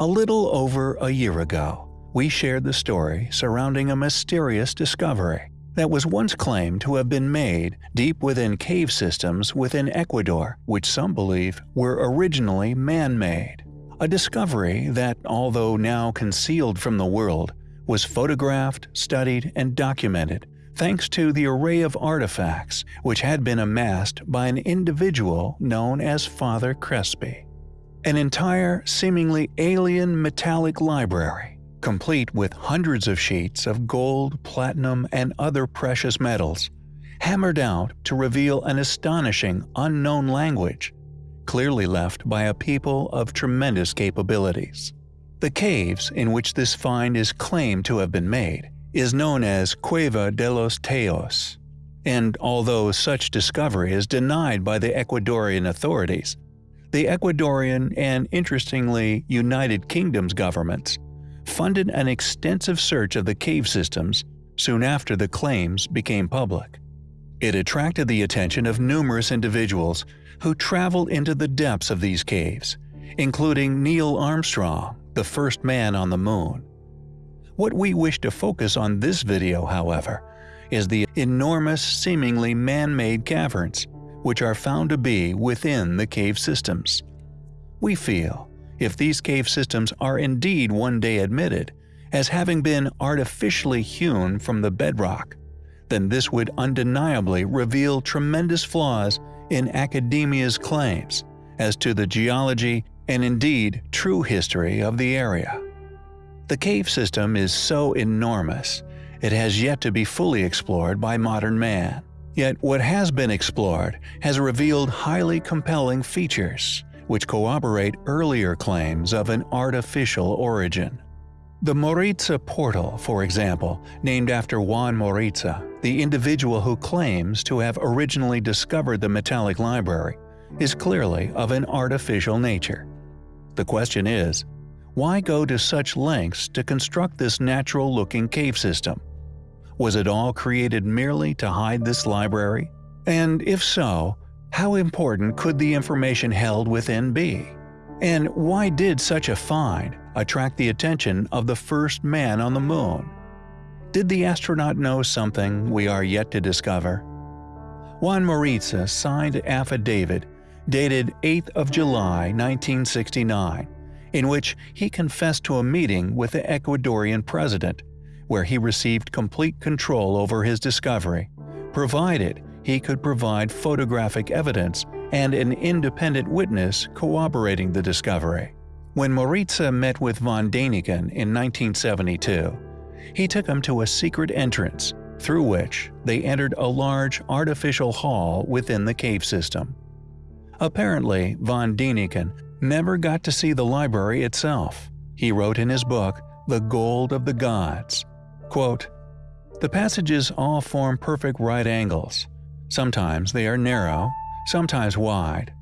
A little over a year ago, we shared the story surrounding a mysterious discovery that was once claimed to have been made deep within cave systems within Ecuador, which some believe were originally man-made. A discovery that, although now concealed from the world, was photographed, studied, and documented thanks to the array of artifacts which had been amassed by an individual known as Father Crespi. An entire, seemingly alien metallic library, complete with hundreds of sheets of gold, platinum, and other precious metals, hammered out to reveal an astonishing unknown language, clearly left by a people of tremendous capabilities. The caves in which this find is claimed to have been made is known as Cueva de los Tayos, and although such discovery is denied by the Ecuadorian authorities, the Ecuadorian and, interestingly, United Kingdom's governments funded an extensive search of the cave systems soon after the claims became public. It attracted the attention of numerous individuals who traveled into the depths of these caves, including Neil Armstrong, the first man on the moon. What we wish to focus on this video, however, is the enormous seemingly man-made caverns, which are found to be within the cave systems. We feel, if these cave systems are indeed one day admitted as having been artificially hewn from the bedrock, then this would undeniably reveal tremendous flaws in academia's claims as to the geology and indeed true history of the area. The cave system is so enormous, it has yet to be fully explored by modern man. Yet what has been explored has revealed highly compelling features, which corroborate earlier claims of an artificial origin. The Moritza portal, for example, named after Juan Moritza, the individual who claims to have originally discovered the metallic library, is clearly of an artificial nature. The question is, why go to such lengths to construct this natural-looking cave system? Was it all created merely to hide this library? And if so, how important could the information held within be? And why did such a find attract the attention of the first man on the moon? Did the astronaut know something we are yet to discover? Juan Moritza signed affidavit dated 8th of July 1969, in which he confessed to a meeting with the Ecuadorian president, where he received complete control over his discovery, provided he could provide photographic evidence and an independent witness corroborating the discovery. When Moritza met with von Däniken in 1972, he took him to a secret entrance, through which they entered a large artificial hall within the cave system. Apparently, von Däniken never got to see the library itself. He wrote in his book, The Gold of the Gods, quote, The passages all form perfect right angles. Sometimes they are narrow, sometimes wide.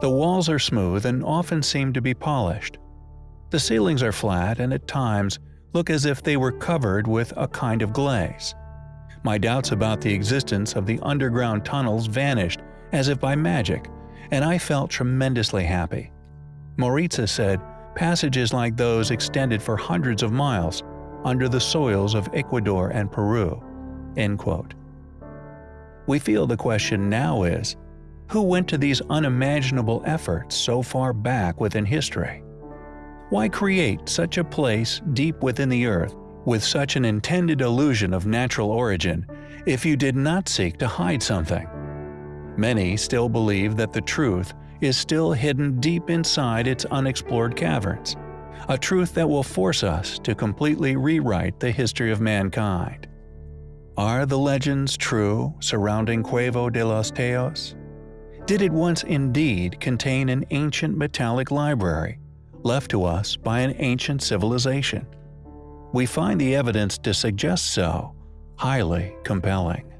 The walls are smooth and often seem to be polished. The ceilings are flat and at times look as if they were covered with a kind of glaze. My doubts about the existence of the underground tunnels vanished as if by magic, and I felt tremendously happy. Moritza said passages like those extended for hundreds of miles under the soils of Ecuador and Peru. End quote. We feel the question now is, who went to these unimaginable efforts so far back within history? Why create such a place deep within the earth with such an intended illusion of natural origin if you did not seek to hide something? Many still believe that the truth is still hidden deep inside its unexplored caverns, a truth that will force us to completely rewrite the history of mankind. Are the legends true surrounding Cueva de los Tayos? Did it once indeed contain an ancient metallic library, left to us by an ancient civilization? We find the evidence to suggest so highly compelling.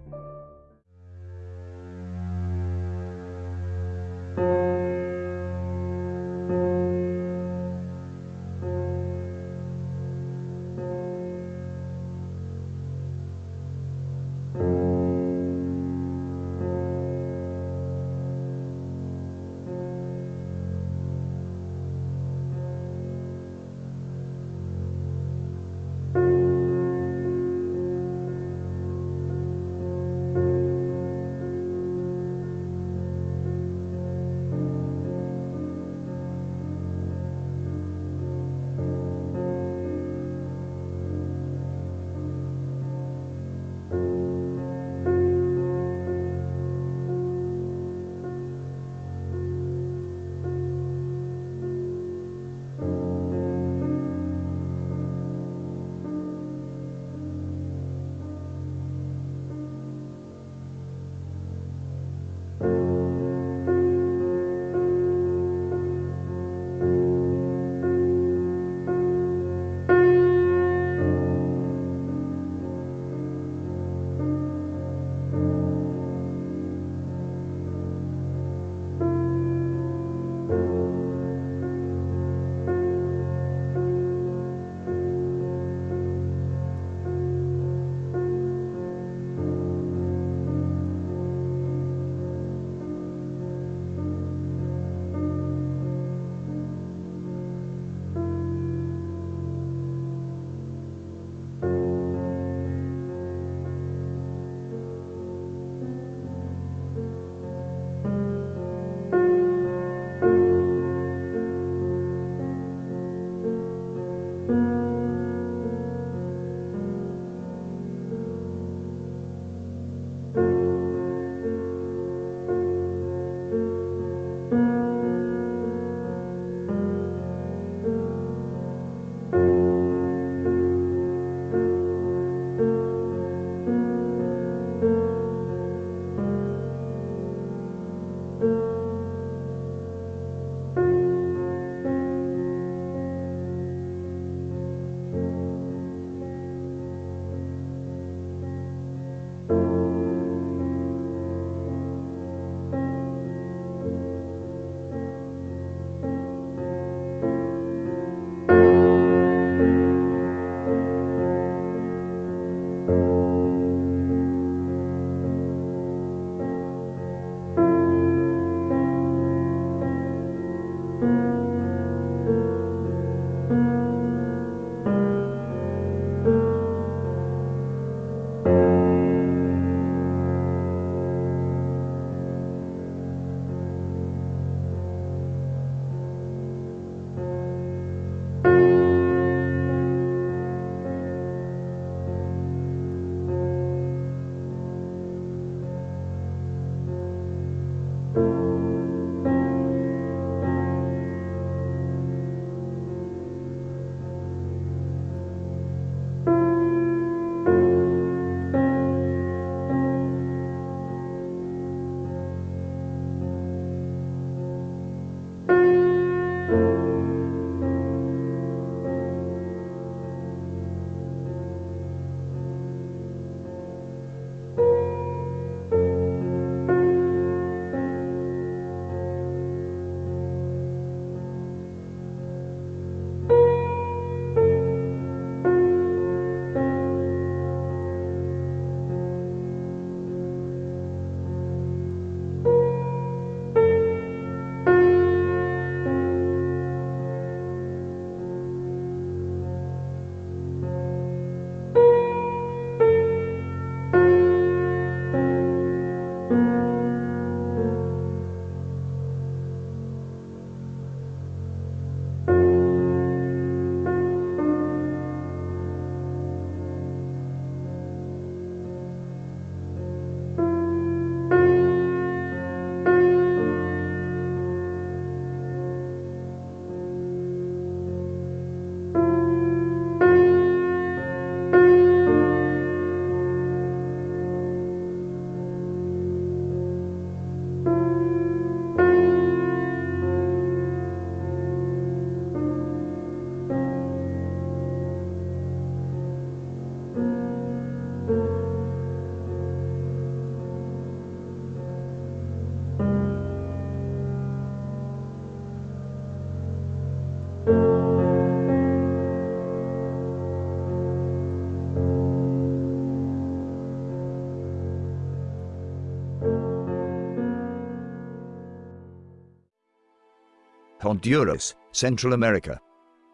Honduras, Central America.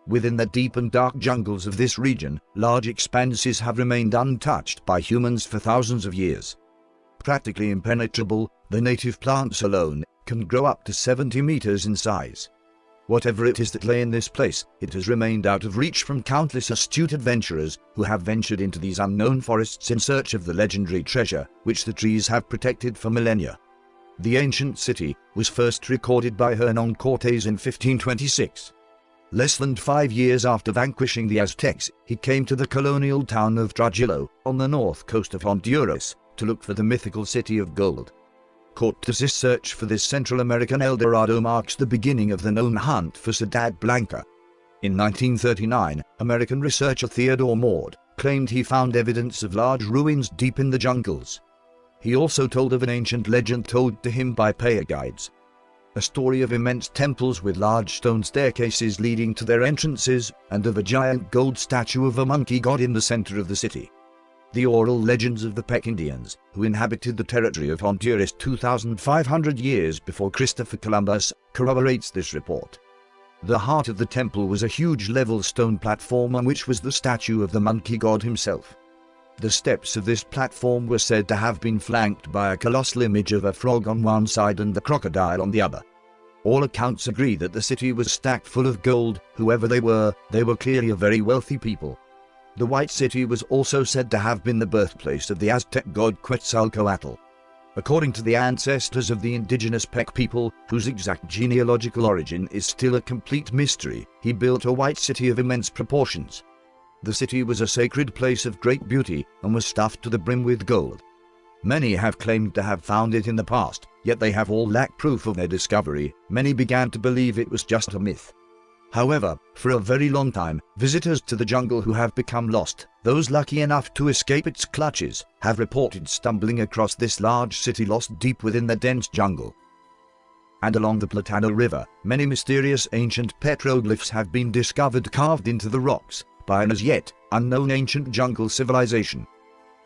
Within the deep and dark jungles of this region, large expanses have remained untouched by humans for thousands of years. Practically impenetrable, the native plants alone can grow up to 70 meters in size. Whatever it is that lay in this place, it has remained out of reach from countless astute adventurers who have ventured into these unknown forests in search of the legendary treasure which the trees have protected for millennia. The ancient city was first recorded by Hernan Cortes in 1526. Less than five years after vanquishing the Aztecs, he came to the colonial town of Trujillo, on the north coast of Honduras, to look for the mythical city of gold. Cortes's search for this Central American El Dorado marks the beginning of the known hunt for Ciudad Blanca. In 1939, American researcher Theodore Morde claimed he found evidence of large ruins deep in the jungles. He also told of an ancient legend told to him by Paya guides. A story of immense temples with large stone staircases leading to their entrances, and of a giant gold statue of a monkey god in the center of the city. The oral legends of the Pech Indians, who inhabited the territory of Honduras 2,500 years before Christopher Columbus, corroborates this report. The heart of the temple was a huge level stone platform on which was the statue of the monkey god himself. The steps of this platform were said to have been flanked by a colossal image of a frog on one side and the crocodile on the other. All accounts agree that the city was stacked full of gold, whoever they were, they were clearly a very wealthy people. The White City was also said to have been the birthplace of the Aztec god Quetzalcoatl. According to the ancestors of the indigenous Pech people, whose exact genealogical origin is still a complete mystery, he built a white city of immense proportions. The city was a sacred place of great beauty and was stuffed to the brim with gold. Many have claimed to have found it in the past, yet they have all lacked proof of their discovery. Many began to believe it was just a myth. However, for a very long time, visitors to the jungle who have become lost, those lucky enough to escape its clutches, have reported stumbling across this large city lost deep within the dense jungle. And along the Platano River, many mysterious ancient petroglyphs have been discovered carved into the rocks by an as yet unknown ancient jungle civilization.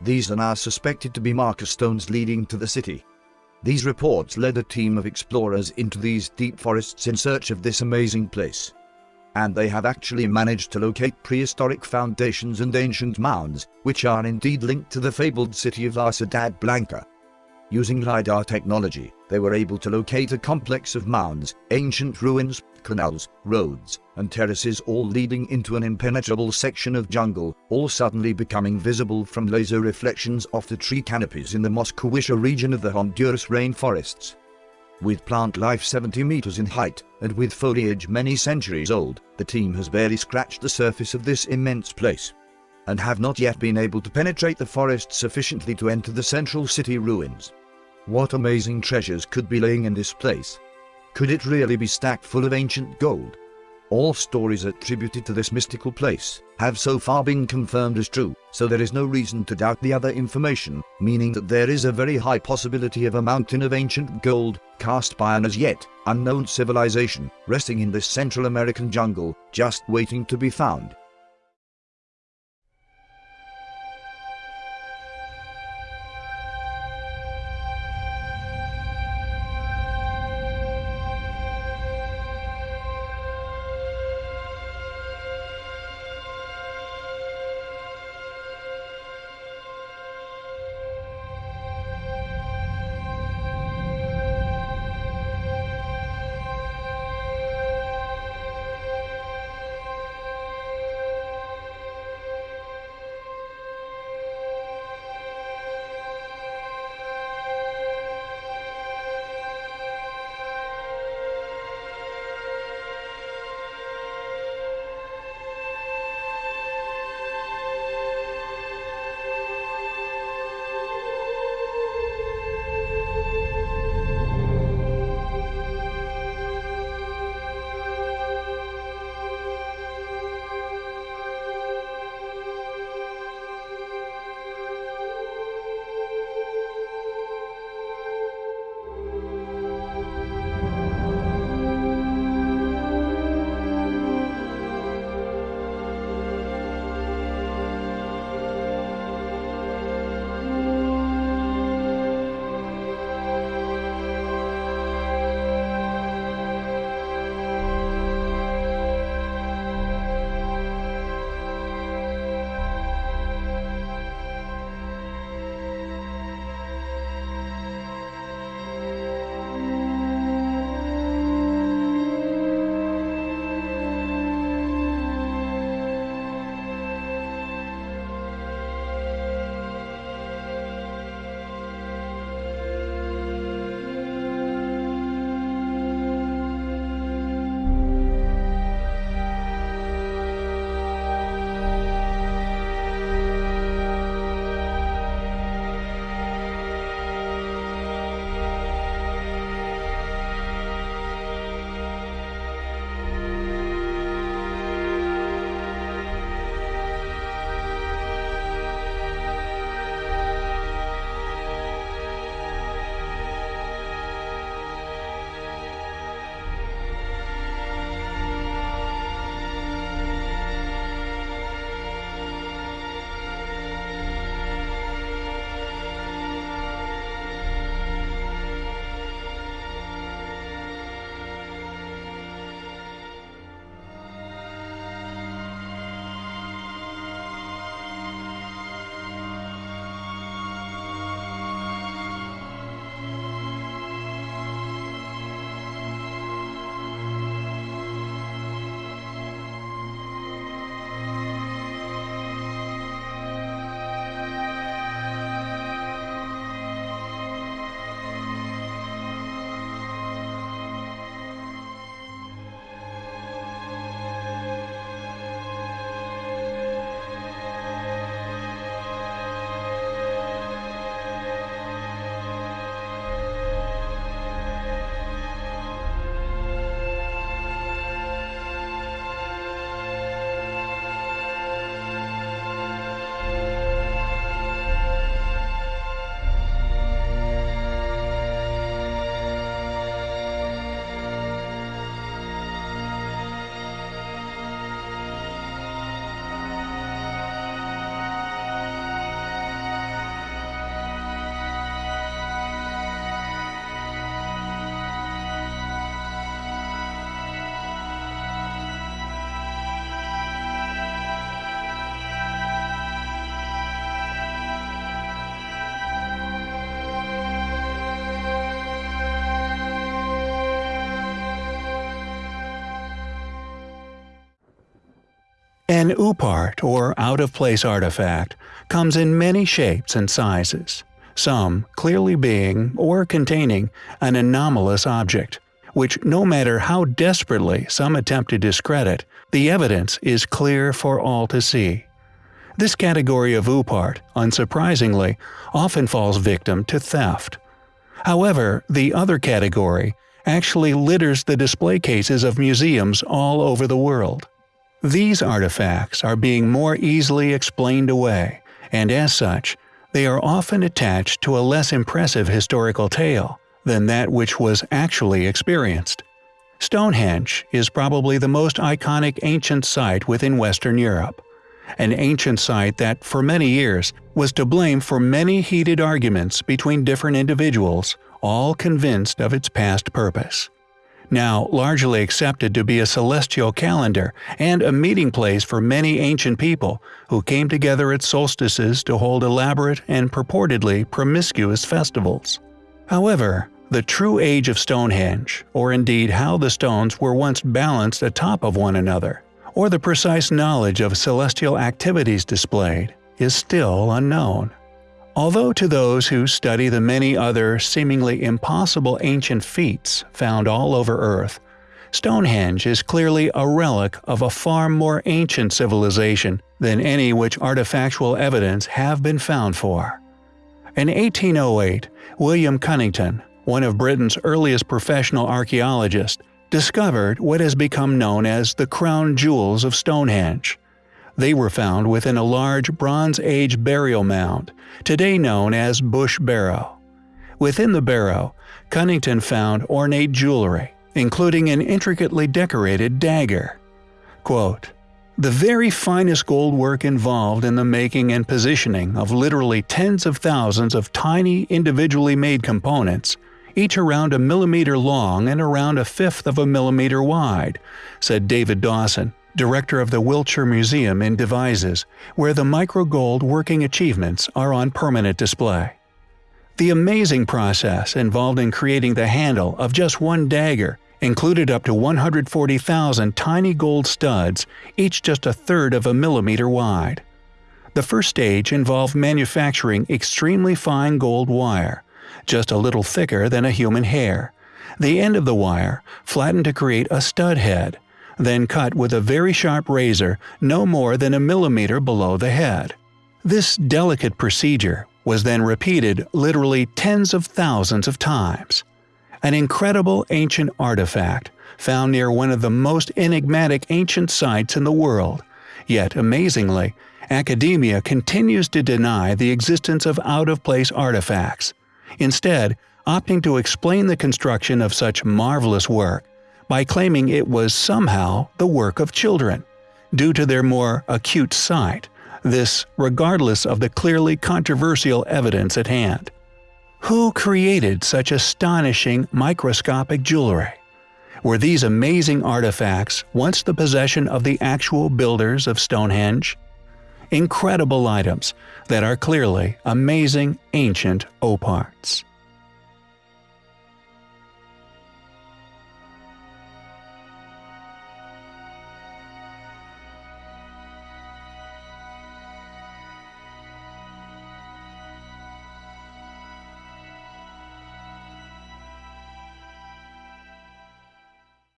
These are now suspected to be marker stones leading to the city. These reports led a team of explorers into these deep forests in search of this amazing place and they have actually managed to locate prehistoric foundations and ancient mounds, which are indeed linked to the fabled city of La Ciudad Blanca. Using LiDAR technology, they were able to locate a complex of mounds, ancient ruins, canals, roads, and terraces all leading into an impenetrable section of jungle, all suddenly becoming visible from laser reflections off the tree canopies in the Mosquitia region of the Honduras rainforests. With plant life 70 meters in height, and with foliage many centuries old, the team has barely scratched the surface of this immense place, and have not yet been able to penetrate the forest sufficiently to enter the central city ruins. What amazing treasures could be laying in this place? Could it really be stacked full of ancient gold? All stories attributed to this mystical place have so far been confirmed as true, so there is no reason to doubt the other information, meaning that there is a very high possibility of a mountain of ancient gold, cast by an as yet unknown civilization, resting in this Central American jungle, just waiting to be found. An OOPArt, or out-of-place artifact, comes in many shapes and sizes, some clearly being or containing an anomalous object, which no matter how desperately some attempt to discredit, the evidence is clear for all to see. This category of OOPArt, unsurprisingly, often falls victim to theft. However, the other category actually litters the display cases of museums all over the world. These artifacts are being more easily explained away, and as such, they are often attached to a less impressive historical tale than that which was actually experienced. Stonehenge is probably the most iconic ancient site within Western Europe. An ancient site that, for many years, was to blame for many heated arguments between different individuals, all convinced of its past purpose now largely accepted to be a celestial calendar and a meeting place for many ancient people who came together at solstices to hold elaborate and purportedly promiscuous festivals. However, the true age of Stonehenge, or indeed how the stones were once balanced atop of one another, or the precise knowledge of celestial activities displayed, is still unknown. Although to those who study the many other seemingly impossible ancient feats found all over Earth, Stonehenge is clearly a relic of a far more ancient civilization than any which artifactual evidence have been found for. In 1808, William Cunnington, one of Britain's earliest professional archaeologists, discovered what has become known as the crown jewels of Stonehenge, they were found within a large Bronze Age burial mound, today known as Bush Barrow. Within the barrow, Cunnington found ornate jewelry, including an intricately decorated dagger. Quote, the very finest gold work involved in the making and positioning of literally tens of thousands of tiny individually made components, each around a millimeter long and around a fifth of a millimeter wide, said David Dawson, director of the Wiltshire Museum in Devizes, where the microgold working achievements are on permanent display. The amazing process involved in creating the handle of just one dagger included up to 140,000 tiny gold studs, each just a third of a millimeter wide. The first stage involved manufacturing extremely fine gold wire, just a little thicker than a human hair. The end of the wire flattened to create a stud head, then cut with a very sharp razor no more than a millimeter below the head. This delicate procedure was then repeated literally tens of thousands of times. An incredible ancient artifact found near one of the most enigmatic ancient sites in the world, yet amazingly, academia continues to deny the existence of out-of-place artifacts, instead opting to explain the construction of such marvelous work by claiming it was somehow the work of children, due to their more acute sight, this regardless of the clearly controversial evidence at hand. Who created such astonishing microscopic jewelry? Were these amazing artifacts once the possession of the actual builders of Stonehenge? Incredible items that are clearly amazing ancient OOPArts.